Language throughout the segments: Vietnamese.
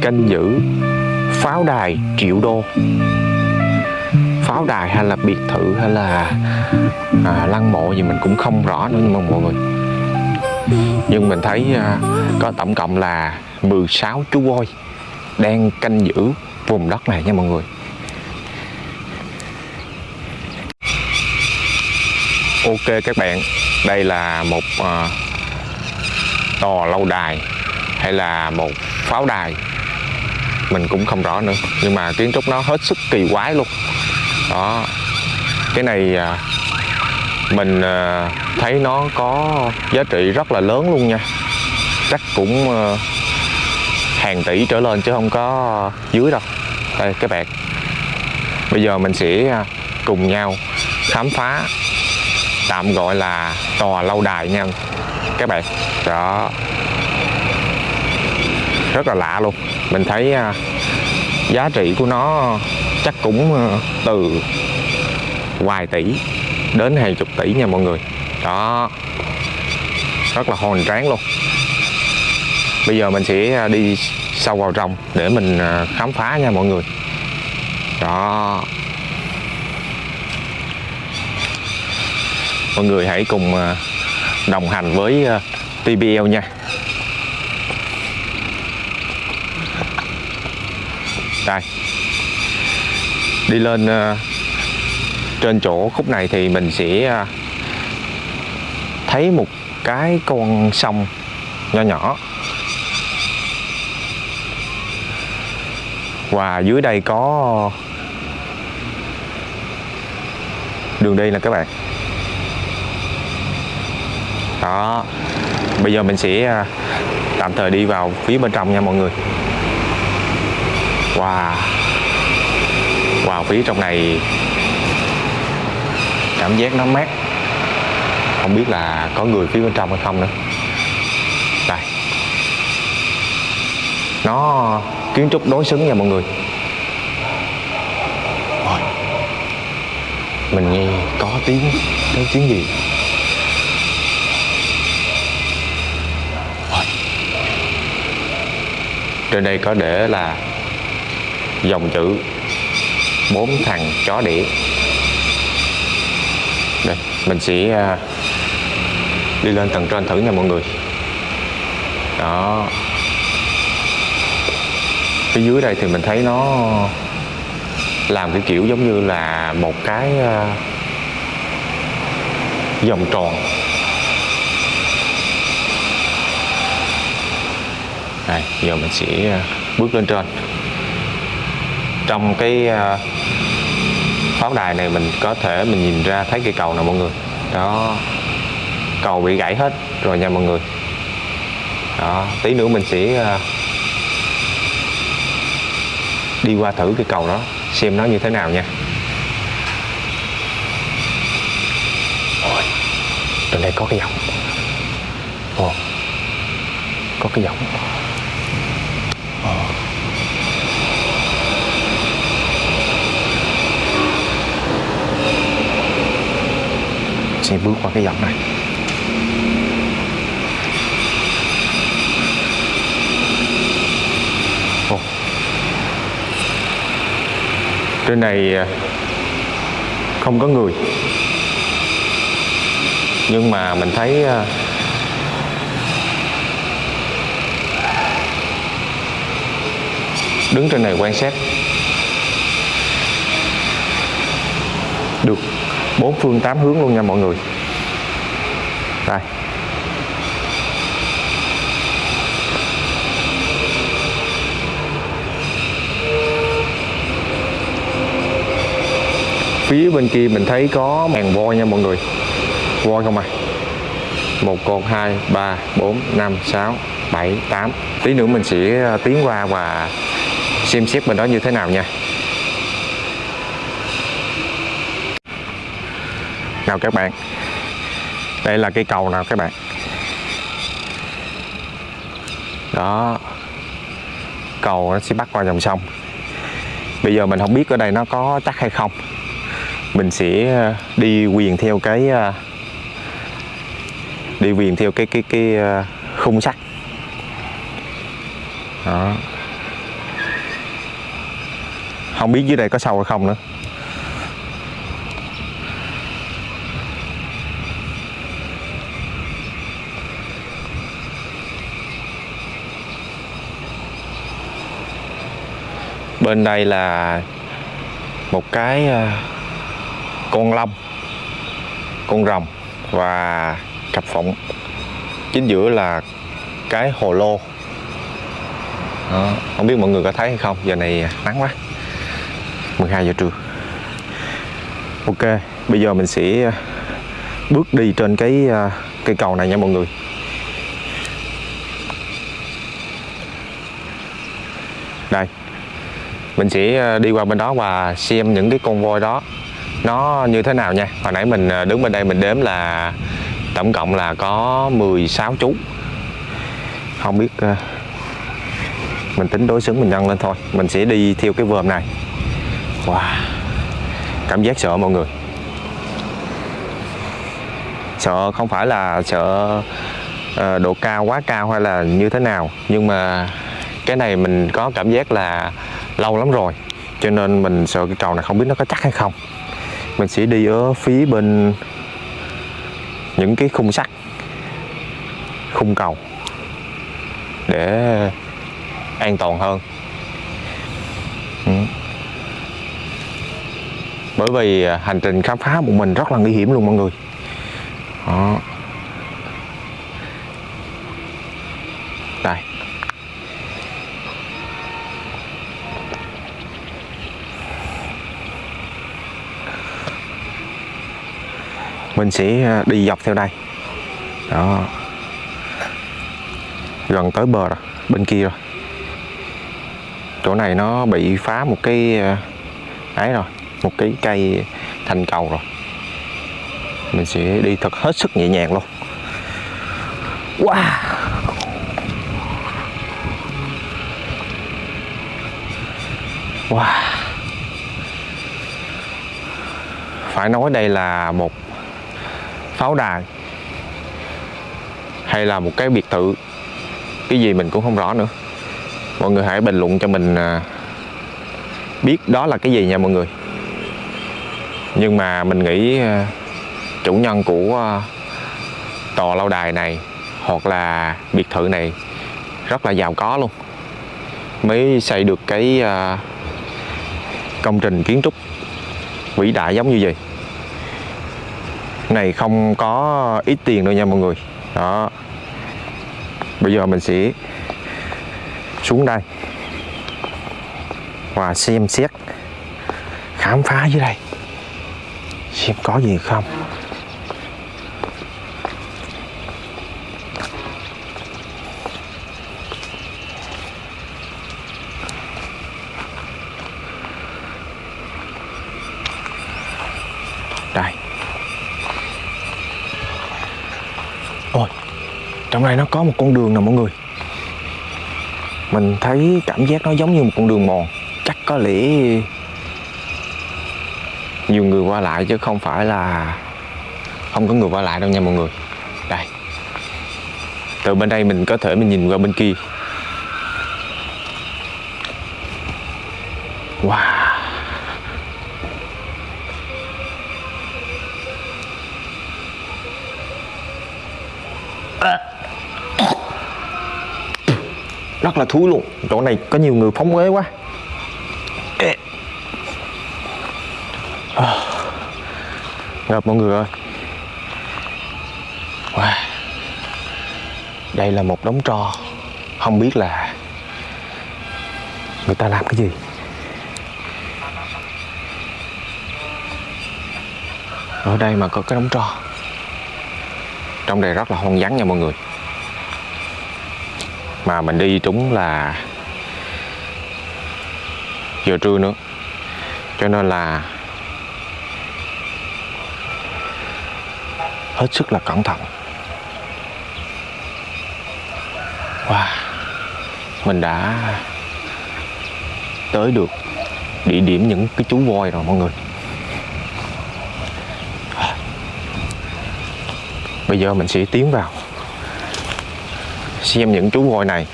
canh giữ pháo đài triệu đô. Pháo đài hay là biệt thự hay là à, lăng mộ gì mình cũng không rõ nữa nhưng mà mọi người. Nhưng mình thấy à, có tổng cộng là 16 chú voi đang canh giữ vùng đất này nha mọi người. Ok các bạn đây là một à, tòa lâu đài hay là một pháo đài? Mình cũng không rõ nữa. Nhưng mà kiến trúc nó hết sức kỳ quái luôn. Đó. Cái này à, mình à, thấy nó có giá trị rất là lớn luôn nha. Chắc cũng à, hàng tỷ trở lên chứ không có dưới đâu. Đây, các bạn. Bây giờ mình sẽ cùng nhau khám phá, tạm gọi là tòa lâu đài nha. Các bạn. Đó rất là lạ luôn. Mình thấy à, giá trị của nó chắc cũng à, từ vài tỷ đến hàng chục tỷ nha mọi người. Đó. Rất là hồn tráng luôn. Bây giờ mình sẽ à, đi sâu vào trong để mình khám phá nha mọi người. Đó. Mọi người hãy cùng đồng hành với TBL nha. Đây. Đi lên ờ, trên chỗ khúc này thì mình sẽ ờ, thấy một cái con sông nho nhỏ. Và dưới đây có đường đi nè các bạn. Đó. Bây giờ mình sẽ ờ, tạm thời đi vào phía bên trong nha mọi người. Wow. Wow phía trong này Cảm giác nó mát. Không biết là có người phía bên trong hay không nữa. Đây Nó kiến trúc đối xứng nha mọi người. Rồi. Mình nghe có tiếng Có tiếng gì? Trên đây có để là dòng chữ bốn thằng chó đĩa. Đây, mình sẽ à, đi lên tầng trên thử nha mọi người. Đó. Phía dưới đây thì mình thấy nó làm cái kiểu giống như là một cái à, vòng tròn. Đây, giờ mình sẽ à, bước lên trên trong cái à, pháo đài này mình có thể mình nhìn ra thấy cây cầu nè mọi người. Đó. Cầu bị gãy hết rồi nha mọi người. Đó tí nữa mình sẽ à, đi qua thử cái cầu đó xem nó như thế nào nha. Ôi, trên đây có cái dòng Ồ, có cái dòng sẽ bước qua cái dòng này. Oh. trên này à, không có người. Nhưng mà mình thấy à, đứng trên này quan sát. Được bốn phương tám hướng luôn nha mọi người. Đây. Phía bên kia mình thấy có màn voi nha mọi người. Voi không à? Một con, hai, ba, bốn, năm, sáu, bảy, tám. Tí nữa mình sẽ à, tiến qua và xem xét bên đó như thế nào nha. Nào các bạn. Đây là cây cầu nào các bạn? Đó. Cầu nó sẽ bắt qua dòng sông. Bây giờ mình không biết ở đây nó có chắc hay không. Mình sẽ ờ, đi quyền theo cái ờ, đi quyền theo cái cái cái ờ, khung sắt. Đó. Không biết dưới đây có sâu hay không nữa. Bên đây là một cái ờ, con long con rồng và cặp phụng chính giữa là cái hồ lô. Đó. không biết mọi người có thấy hay không? Giờ này nắng quá. 12 giờ trưa. Ok, bây giờ mình sẽ ờ, bước đi trên cái ờ, cây cầu này nha mọi người. Đây mình sẽ ờ, đi qua bên đó và xem những cái con voi đó nó như thế nào nha. Hồi nãy mình ờ, đứng bên đây mình đếm là tổng cộng là có 16 chú. Không biết ờ, mình tính đối xứng mình nhân lên thôi. Mình sẽ đi theo cái vườn này. Wow, cảm giác sợ mọi người. Sợ không phải là sợ độ cao quá cao hay là như thế nào, nhưng mà cái này mình có cảm giác là lâu lắm rồi. Cho nên mình sợ cái cầu này không biết nó có chắc hay không. Mình sẽ đi ở phía bên những cái khung sắt, khung cầu để an toàn hơn. Ừ. bởi vì à, hành trình khám phá một mình rất là nguy hiểm luôn mọi người. Đó. Đây. Mình sẽ à, đi dọc theo đây. Đó. Gần tới bờ rồi, bên kia rồi. Chỗ này nó bị phá một cái à, ấy rồi, một cái cây thành cầu rồi. Mình sẽ đi thật hết sức nhẹ nhàng luôn. Wow! Wow! Phải nói đây là một pháo đài hay là một cái biệt thự, cái gì mình cũng không rõ nữa. Mọi người hãy bình luận cho mình à, biết đó là cái gì nha mọi người. Nhưng mà mình nghĩ à, chủ nhân của à, tòa lâu đài này hoặc là biệt thự này rất là giàu có luôn, mới xây được cái công trình kiến trúc vĩ đại giống như vậy này không có ít tiền đâu nha mọi người. Đó. Bây giờ mình sẽ xuống đây. Và xem xét, khám phá dưới đây. Xem có gì không. Trong này nó có một con đường nè mọi người. Mình thấy cảm giác nó giống như một con đường mòn. Chắc có lẽ nhiều người qua lại chứ không phải là không có người qua lại đâu nha mọi người. Đây. Từ bên đây mình có thể mình nhìn qua bên kia wow rất là thúi luôn. Chỗ này có nhiều người phóng uế quá. À. ngập mọi người ơi. Wow. đây là một đống tro. Không biết là người ta làm cái gì. Ở đây mà có cái đống tro. Trong đây rất là hoang vắng nha mọi người mà mình đi trúng là giờ trưa nữa. Cho nên là hết sức là cẩn thận. Wow. Mình đã tới được địa điểm những cái chú voi rồi mọi người. Bây giờ mình sẽ tiến vào xem những chú voi này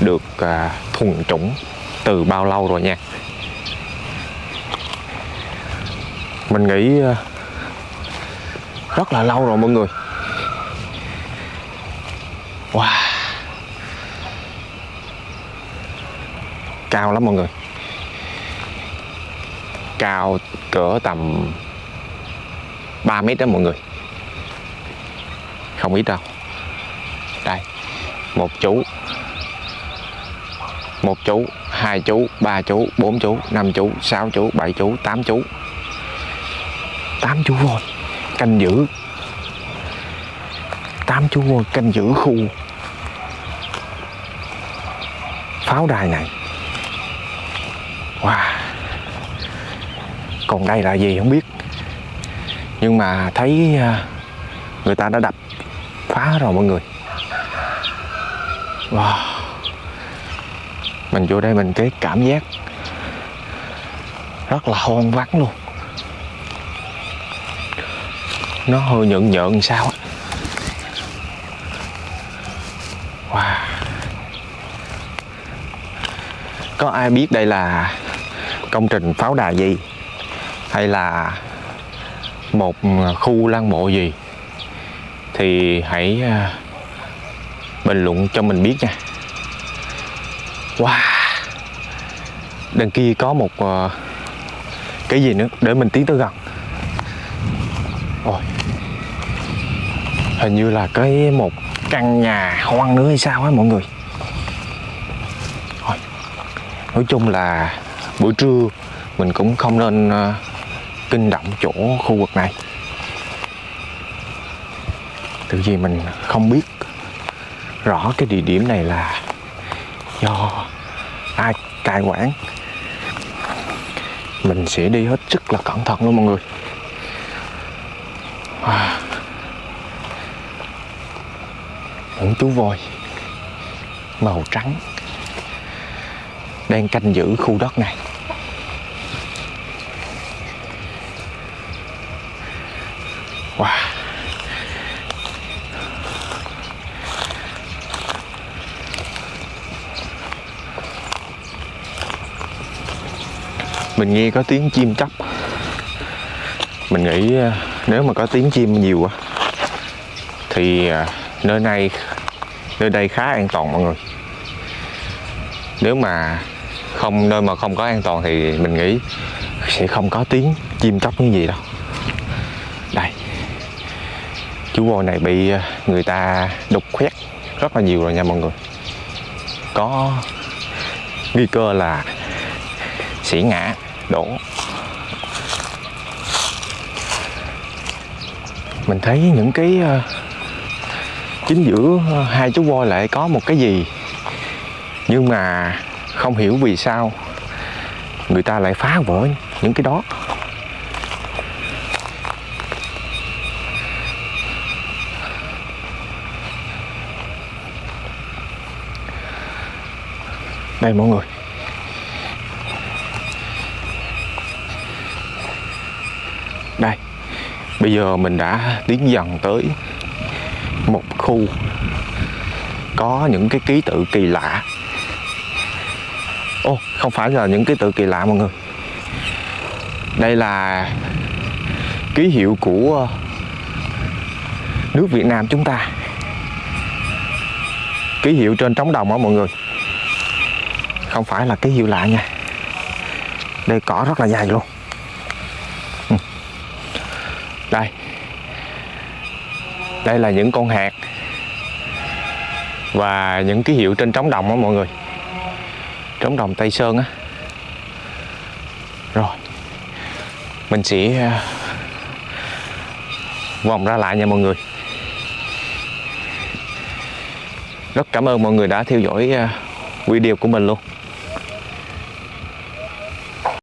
được à, thuần chủng từ bao lâu rồi nha. Mình nghĩ à, rất là lâu rồi mọi người. Wow. Cao lắm mọi người. Cao cỡ tầm 3 mét đó mọi người không ít đâu. Đây, một chú. Một chú, hai chú, ba chú, bốn chú, năm chú, sáu chú, bảy chú, tám chú. Tám chú voi canh giữ. Tám chú voi canh giữ khu. Pháo đài này. Wow. Còn đây là gì không biết. Nhưng mà thấy à, người ta đã đập phá rồi mọi người. Wow. Mình vô đây mình cái cảm giác rất là hoang vắng luôn. Nó hơi nhợn nhợn sao wow. Có ai biết đây là công trình pháo đài gì? Hay là một à, khu lăng mộ gì? Thì hãy à, bình luận cho mình biết nha. Wow. Đằng kia có một uh, cái gì nữa? Để mình tiến tới gần. Ôi. Hình như là cái một căn nhà hoang nữa hay sao á mọi người. Rồi nói chung là buổi trưa mình cũng không nên uh, kinh động chỗ khu vực này tự vì mình không biết rõ cái địa điểm này là do ai cai quản. Mình sẽ đi hết sức là cẩn thận luôn mọi người. À. những chú voi màu trắng đang canh giữ khu đất này. Mình nghe có tiếng chim chóc. Mình nghĩ à, nếu mà có tiếng chim nhiều quá, thì à, nơi này, nơi đây khá an toàn mọi người. Nếu mà không, nơi mà không có an toàn thì mình nghĩ sẽ không có tiếng chim chóc như gì đâu. Đây. Chú voi này bị à, người ta đục khoét rất là nhiều rồi nha mọi người. Có nguy cơ là sẽ ngã đổ. Mình thấy những cái ờ, chính giữa ờ, hai chú voi lại có một cái gì nhưng mà không hiểu vì sao người ta lại phá vỡ những cái đó. Đây mọi người đây bây giờ mình đã tiến dần tới một khu có những cái ký tự kỳ lạ. Ô, không phải là những ký tự kỳ lạ mọi người. Đây là ký hiệu của nước Việt Nam chúng ta. Ký hiệu trên trống đồng á mọi người. Không phải là ký hiệu lạ nha. Đây cỏ rất là dài luôn đây. Đây là những con hạt và những ký hiệu trên trống đồng á mọi người. Trống đồng Tây Sơn á. Rồi. Mình sẽ à, vòng ra lại nha mọi người. Rất cảm ơn mọi người đã theo dõi à, video của mình luôn.